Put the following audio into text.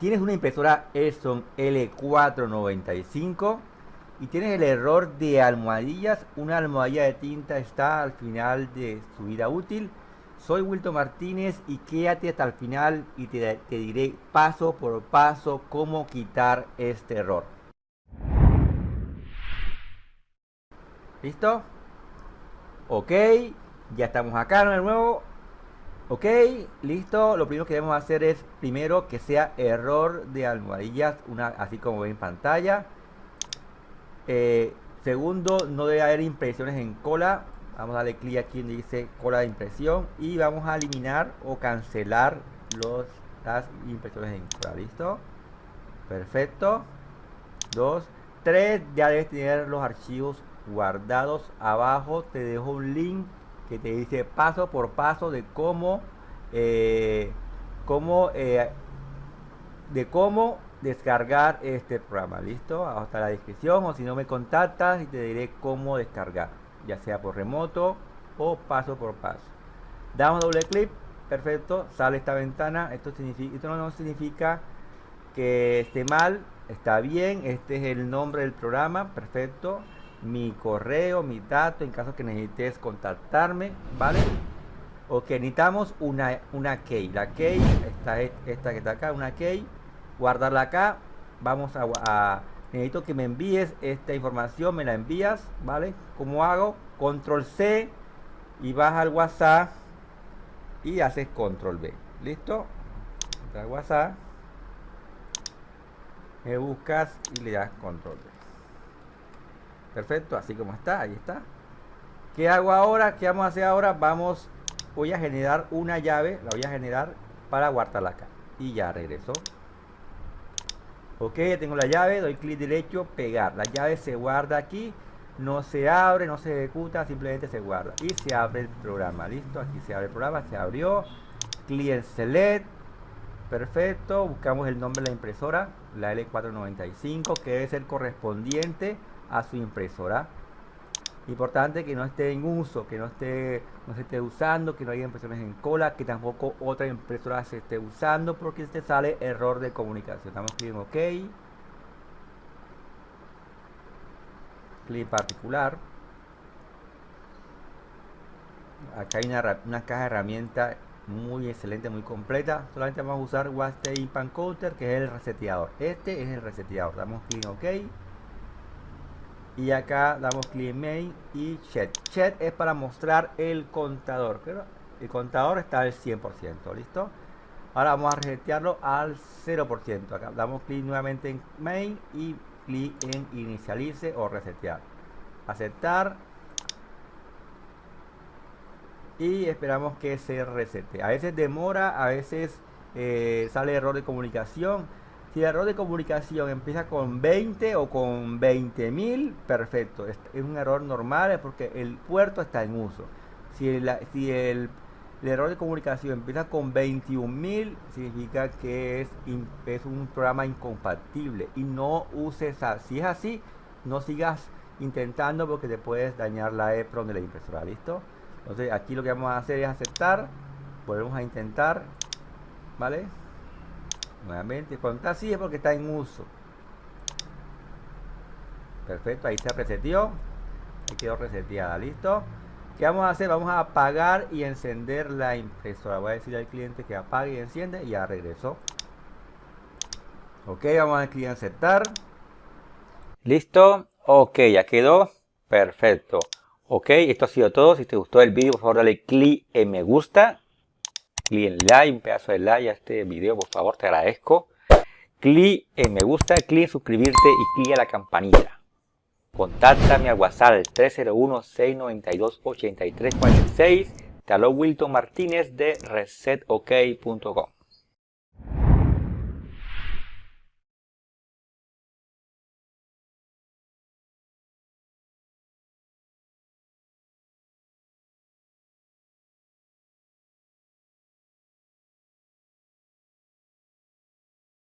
tienes una impresora Epson L495 y tienes el error de almohadillas, una almohadilla de tinta está al final de su vida útil. Soy Wilton Martínez y quédate hasta el final y te, te diré paso por paso cómo quitar este error. ¿Listo? Ok, ya estamos acá de nuevo. Ok, listo. Lo primero que debemos hacer es primero que sea error de almohadillas, una, así como ven en pantalla. Eh, segundo, no debe haber impresiones en cola. Vamos a darle clic aquí donde dice cola de impresión y vamos a eliminar o cancelar los, las impresiones en cola. ¿Listo? Perfecto. Dos. Tres, ya debes tener los archivos guardados. Abajo te dejo un link que te dice paso por paso de cómo, eh, cómo eh, de cómo descargar este programa. ¿Listo? Hasta la descripción o si no me contactas y te diré cómo descargar, ya sea por remoto o paso por paso. Damos doble clic, perfecto, sale esta ventana. Esto, significa, esto no significa que esté mal, está bien, este es el nombre del programa, perfecto mi correo, mi dato en caso que necesites contactarme, ¿vale? Ok, necesitamos una, una key. La key, esta, esta que está acá, una key. Guardarla acá. Vamos a, Necesito que me envíes esta información, me la envías, ¿vale? ¿Cómo hago? Control C y vas al WhatsApp y haces Control B. ¿Listo? Al WhatsApp. Me buscas y le das Control B. Perfecto, así como está, ahí está. ¿Qué hago ahora? ¿Qué vamos a hacer ahora? Vamos, voy a generar una llave, la voy a generar para guardarla acá. Y ya regreso. Ok, ya tengo la llave, doy clic derecho, pegar. La llave se guarda aquí, no se abre, no se ejecuta, simplemente se guarda. Y se abre el programa, listo, aquí se abre el programa, se abrió. Client Select, perfecto. Buscamos el nombre de la impresora, la L495, que es el correspondiente a su impresora. Importante que no esté en uso, que no esté no se esté usando, que no haya impresiones en cola, que tampoco otra impresora se esté usando porque te sale error de comunicación. Damos clic en OK. Clic particular. Acá hay una, caja de herramientas muy excelente, muy completa. Solamente vamos a usar WASTE Pan Counter, que es el reseteador. Este es el reseteador. Damos clic en OK y acá damos clic en main y chat. Chat es para mostrar el contador pero el contador está al 100% listo ahora vamos a resetearlo al 0% acá. Damos clic nuevamente en main y clic en inicialice o resetear. Aceptar. Y esperamos que se resete. A veces demora a veces eh, sale error de comunicación si el error de comunicación empieza con 20 o con 20.000, perfecto. Es, un error normal porque el puerto está en uso. Si el, error de comunicación empieza con 21.000, significa que es, un programa incompatible. Y no uses, si es así, no sigas intentando porque te puedes dañar la EPROM de la impresora. ¿Listo? Entonces aquí lo que vamos a hacer es aceptar. Volvemos a intentar. ¿Vale? Nuevamente cuando está así es porque está en uso. Perfecto ahí se reseteó. Ahí quedó reseteada listo ¿qué vamos a hacer? vamos a apagar y encender la impresora. Voy a decir al cliente que apague y enciende y ya regresó. Ok vamos a clic en aceptar. Listo ok ya quedó. Perfecto. Ok esto ha sido todo. Si te gustó el vídeo por favor dale clic en me gusta clic en like, un pedazo de like a este video, por favor, te agradezco. Clic en me gusta, clic en suscribirte y clic a la campanilla. Contáctame al WhatsApp 301-692-8346. Te Wilton Martínez de resetok.com.